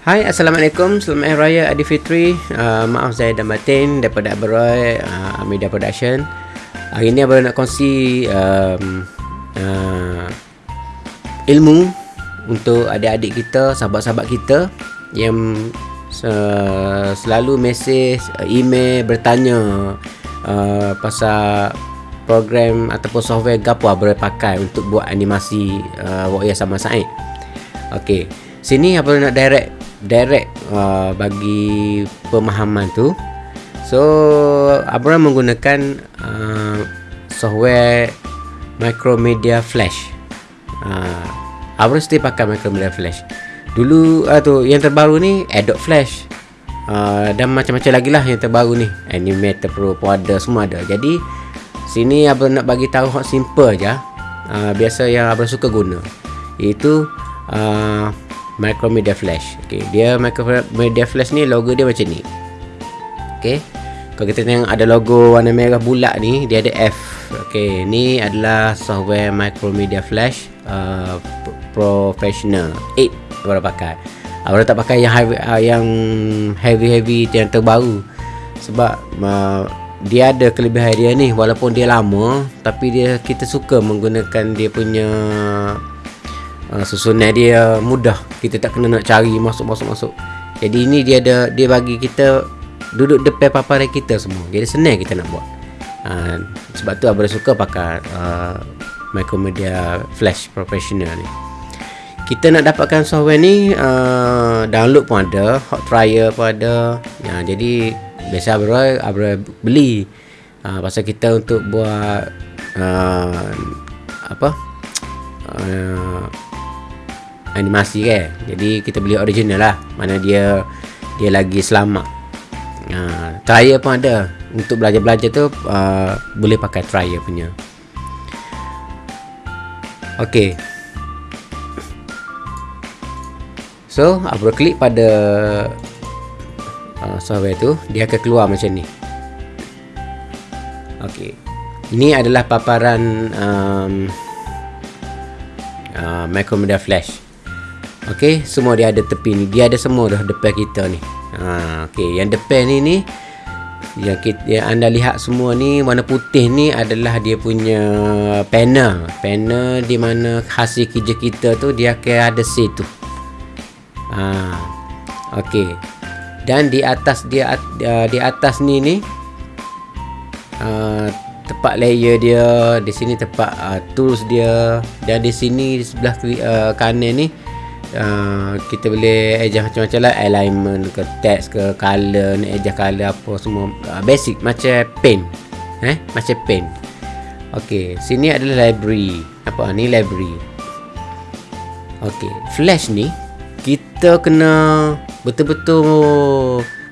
Hai, Assalamualaikum. Selamat Hari Raya Aidilfitri. Uh, maaf saya dan batin daripada Abaroy uh, Media Production. Hari ini Abaroy nak kongsi um, uh, ilmu untuk adik-adik kita, sahabat-sahabat kita yang uh, selalu mesej, uh, email, bertanya uh, pasal program ataupun software gapo Abaroy pakai untuk buat animasi uh, Wak sama Said. Okey. Sini Abaroy nak direct direct uh, bagi pemahaman tu. So Abraham menggunakan uh, software Micromedia Flash. Uh, Abraham still pakai Micromedia Flash. Dulu uh, tu yang terbaru ni Adobe Flash. Uh, dan macam-macam lagi lah yang terbaru ni. Animator Pro pun ada semua ada. Jadi sini Abraham nak bagi tahu hot simple aja. Uh, biasa yang Abraham suka guna. Iaitu uh, Micromedia Flash. Okey, dia Micromedia Flash ni logo dia macam ni. Okey. Kalau kita tengok ada logo warna merah bulat ni, dia ada F. Okey, ni adalah software Micromedia Flash uh, Professional 8 baru pakai. Baru tak pakai yang heavy, uh, yang yang terbaru. Sebab uh, dia ada kelebihan dia ni walaupun dia lama tapi dia kita suka menggunakan dia punya uh, susunan dia mudah. Kita tak kena nak cari masuk masuk masuk. Jadi ini dia ada dia bagi kita duduk depan paparan kita semua. Jadi senang kita nak buat. Uh, sebab tu abang suka pakai uh, Micromedia Flash Professional ni. Kita nak dapatkan software ni uh, download pun ada hot trial pun ada. Ya, jadi biasa abang abang beli uh, pasal kita untuk buat uh, apa uh, animasi kan jadi kita beli original lah. Mana dia dia lagi selamat. Uh, trial pun ada. Untuk belajar-belajar tu uh, boleh pakai trial punya. Ok so aku klik pada uh, software tu dia akan keluar macam ni. Ok ini adalah paparan um, uh, Macromedia Flash Okey, semua dia ada tepi ni. Dia ada semua dah depan kita ni. Ha, okey, yang depan ni ni yang kita yang anda lihat semua ni warna putih ni adalah dia punya panel. Panel di mana hasil kerja kita tu dia akan ada situ. Ha. Okey. Dan di atas dia di atas ni ni uh, tepat layer dia, di sini tepat uh, tools dia dan di sini di sebelah uh, kanan ni uh, kita boleh adjust macam-macam lah. Alignment ke text ke color nak adjust color apa semua. Uh, basic macam pen. Eh macam pen. Ok sini adalah library. Apa ni library. Ok flash ni kita kena betul-betul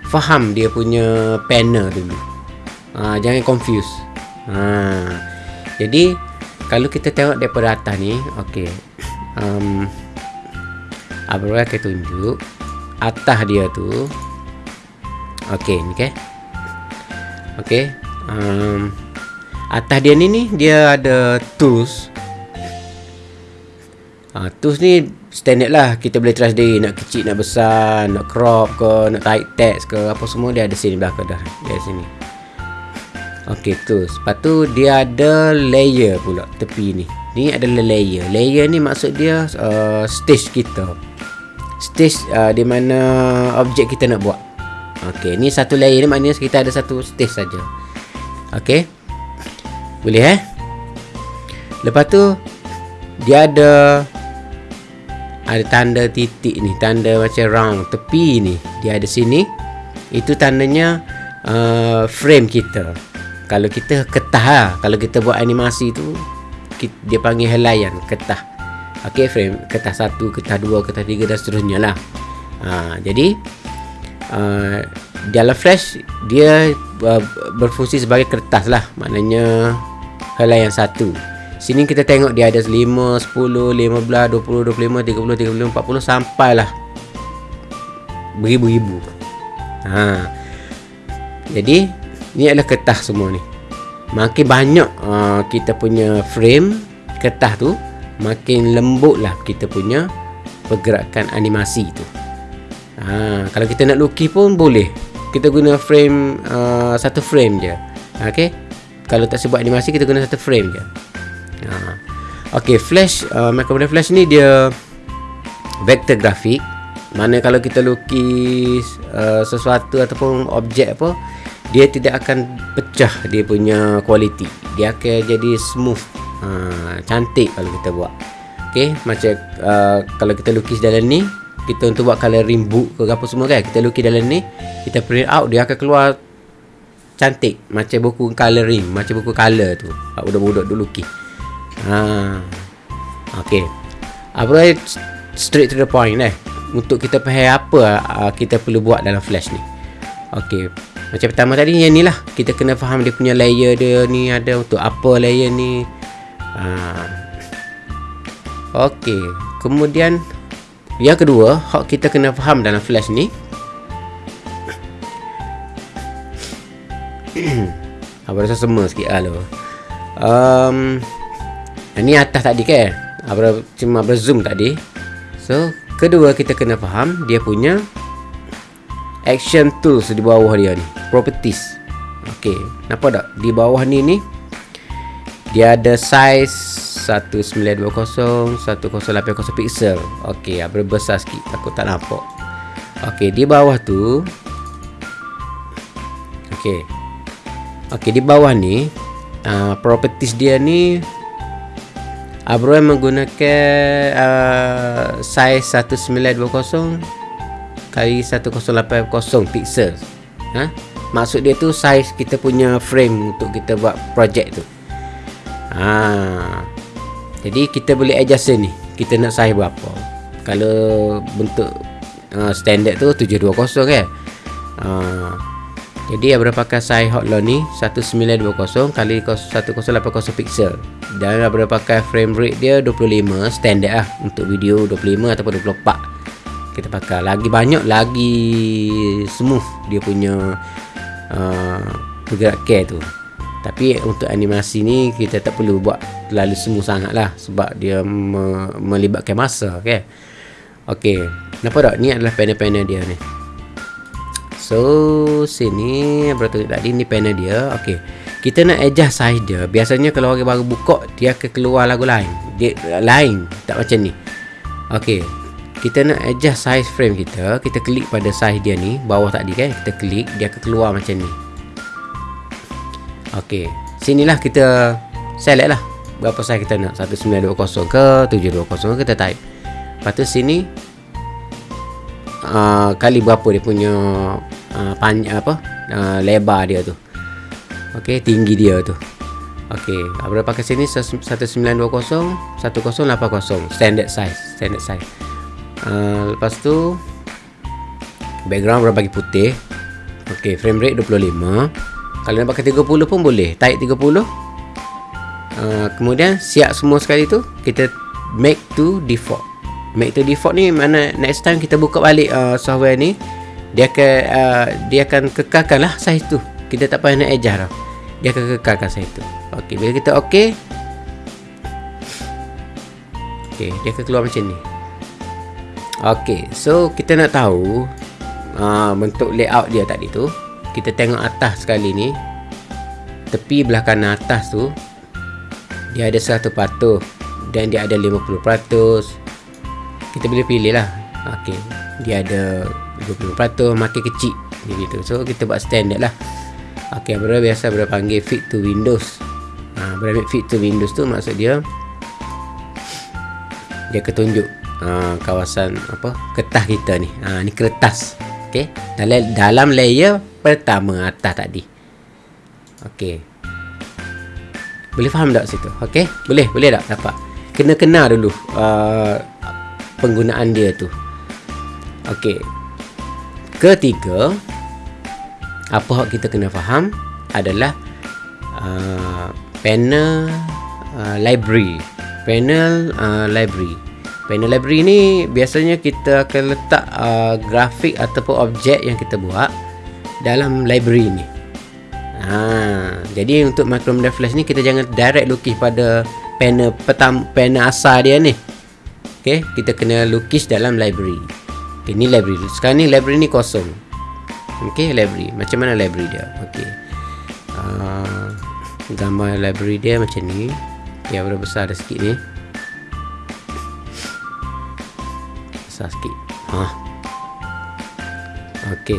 faham dia punya panel dulu. Uh, jangan confuse. Uh, jadi kalau kita tengok daripada atas ni ok um, Abang akan tunjuk atas dia tu. Okey, ni ke? Okey. Um, atas dia ni ni dia ada tools. Uh, tools ni standard lah. Kita boleh trust dia nak kecil, nak besar, nak crop ke, nak tight text ke, apa semua dia ada sini belakang dah. Dia sini. Okey, tools. Lepas tu dia ada layer pula tepi ni. Ni adalah layer. Layer ni maksud dia uh, stage kita stage uh, di mana objek kita nak buat. Okey, ni satu layer ni maknanya kita ada satu stage saja. Okey. Boleh eh? Lepas tu dia ada ada tanda titik ni, tanda macam round tepi ni. Dia ada sini. Itu tandanya uh, frame kita. Kalau kita ketah lah. Kalau kita buat animasi tu dia panggil helaian, ketah. Okey frame kertas satu, kertas dua, kertas tiga dan seterusnya lah. Ha, jadi uh, dalam flash dia uh, berfungsi sebagai kertas lah. Maknanya helai yang satu. Sini kita tengok dia ada 5, 10, 15, 20, 25, 30, 35, 40 sampailah beribu-ribu. Ha. Jadi ni adalah kertas semua ni. Makin banyak uh, kita punya frame kertas tu makin lembutlah kita punya pergerakan animasi itu. ha, kalau kita nak lukis pun boleh. Kita guna frame uh, satu frame je. Okey? Kalau tak sebut animasi kita guna satu frame je. Ha. okey flash uh, macromedia flash ni dia vector grafik. Mana kalau kita lukis uh, sesuatu ataupun objek apa dia tidak akan pecah dia punya kualiti. Dia akan jadi smooth ha, cantik kalau kita buat. Okey macam uh, kalau kita lukis dalam ni kita untuk buat coloring book ke apa semua kan kita lukis dalam ni kita print out dia akan keluar cantik. Macam buku coloring macam buku color tu. Budak-budak dulu lukis. Ha okey. Apa straight to the point eh. Untuk kita faham apa uh, kita perlu buat dalam flash ni. Okey. Macam pertama tadi yang ni lah. Kita kena faham dia punya layer dia ni ada untuk apa layer ni ha. okey kemudian yang kedua, hak kita kena faham dalam flash ni. Apa rasa semua sikit lah lo. Um, ni atas tadi kan? Apa cuma berzoom tadi. So, kedua kita kena faham dia punya action tools di bawah dia ni. Properties. Okey, nampak tak? Di bawah ni ni dia ada size 1920 1080 pixel Okey, apa besar sikit. Aku tak nampak. Okey, di bawah tu Okey. Okey, di bawah ni uh, Properties dia ni Abro yang menggunakan uh, Size 1920 Kali 1080 pixel ha? Maksud dia tu size kita punya frame Untuk kita buat project tu Ah, jadi kita boleh adjust ni. Kita nak size berapa? Kalau bentuk uh, standard tu 720 kan? Uh, Jadi Abra pakai size hotline ni? 1920 kali 1080 pixel Dan Abra pakai frame rate dia 25 standard lah. Untuk video 25 ataupun 24 Kita pakai. Lagi banyak lagi smooth dia punya uh, pergerakan tu tapi untuk animasi ni kita tak perlu buat terlalu semua sangat lah sebab dia me melibatkan masa okay? ok nampak tak? Ni adalah panel-panel dia ni. So sini berapa tadi ni panel dia ok? Kita nak adjust size dia. Biasanya kalau orang baru buka dia akan keluar lagu lain. Dia lain tak macam ni. Ok kita nak adjust size frame kita. Kita klik pada size dia ni bawah tadi kan? Kita klik dia akan keluar macam ni Okey, sinilah kita select lah berapa size kita nak. 1920 ke 720 kita type. Lepas tu sini uh, kali berapa dia punya uh, panjang apa uh, lebar dia tu. Ok tinggi dia tu. Ok apa pakai sini 1920 1080 standard size standard size. Uh, lepas tu background berapa bagi putih? Ok frame rate 25 kalau nak pakai 30 pun boleh. Type 30 uh, Kemudian siap semua sekali tu Kita make to default. Make to default ni mana next time kita buka balik uh, software ni Dia akan uh, dia akan kekalkan lah size tu. Kita tak payah nak adjust tau. Dia akan kekalkan size tu. Ok bila kita ok Ok dia akan keluar macam ni. Ok so kita nak tahu uh, Bentuk layout dia tadi tu kita tengok atas sekali ni tepi belah kanan atas tu dia ada 100% dan dia ada 50% kita boleh pilih lah. Ok dia ada 20% makin kecil gitu. so kita buat standard lah. Ok berapa biasa berapa panggil fit to windows. Ha, berapa fit to windows tu maksud dia dia ketunjuk ha, kawasan apa kertas kita ni. Ha, ni kertas ok dalam, dalam layer pertama atas tadi. Okey. Boleh faham tak situ? Okey? Boleh, boleh tak dapat? Kena kenal dulu uh, penggunaan dia tu. Okey. Ketiga, apa yang kita kena faham adalah uh, panel uh, library. Panel uh, library. Panel library ni biasanya kita akan letak uh, grafik ataupun objek yang kita buat dalam library ni. Ha, jadi untuk Macromedia Flash ni kita jangan direct lukis pada panel petam panel asal dia ni. Ok kita kena lukis dalam library. Ok ni library. Sekarang ni library ni kosong. Ok library. Macam mana library dia? Ok uh, gambar library dia macam ni. Yang berapa besar dah sikit ni besar sikit ha. ok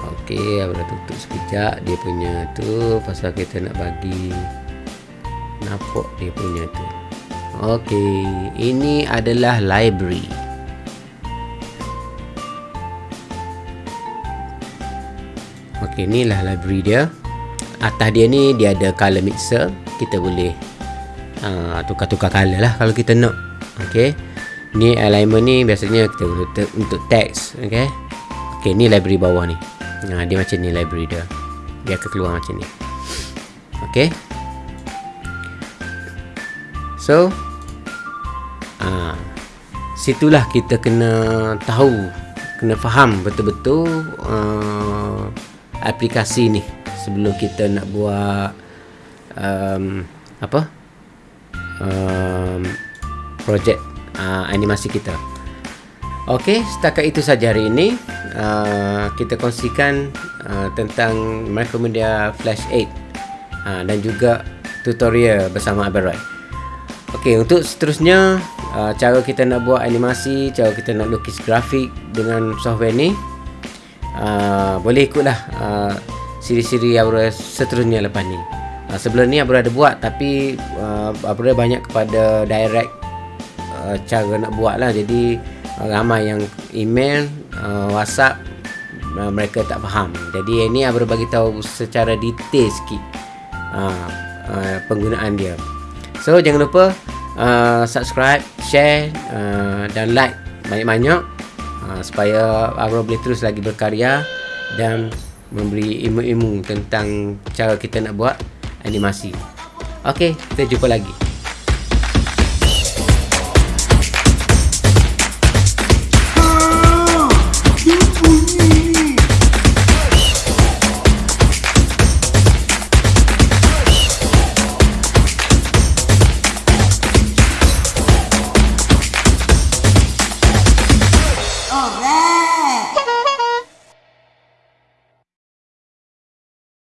Okey, abang tutup sekejap dia punya tu pasal kita nak bagi nampak dia punya tu. Okey, ini adalah library. Okey, inilah library dia. Atas dia ni dia ada color mixer. Kita boleh uh, tukar-tukar color lah kalau kita nak. Okey. Ni alignment ni biasanya kita untuk, untuk teks, okey. Okey, ni library bawah ni. Nah, dia macam ni library dia. Dia akan keluar macam ni. Okay. So, ah, situlah kita kena tahu, kena faham betul-betul uh, aplikasi ni sebelum kita nak buat um, apa? Um, projek uh, animasi kita. Okey, setakat itu saja hari ini. Uh, kita kongsikan uh, tentang Micromedia Flash 8 uh, dan juga tutorial bersama Abel Roy. Okey, untuk seterusnya uh, cara kita nak buat animasi, cara kita nak lukis grafik dengan software ni uh, boleh ikutlah uh, siri-siri Abel seterusnya lepas ni. Uh, sebelum ni Abel ada buat tapi uh, Abel banyak kepada direct uh, cara nak buat lah. Jadi ramai yang email uh, WhatsApp uh, mereka tak faham. Jadi ini Abra bagi tahu secara detail sikit uh, uh, penggunaan dia. So jangan lupa uh, subscribe, share uh, dan like banyak-banyak uh, supaya Abra boleh terus lagi berkarya dan memberi ilmu-ilmu tentang cara kita nak buat animasi. Okey, kita jumpa lagi.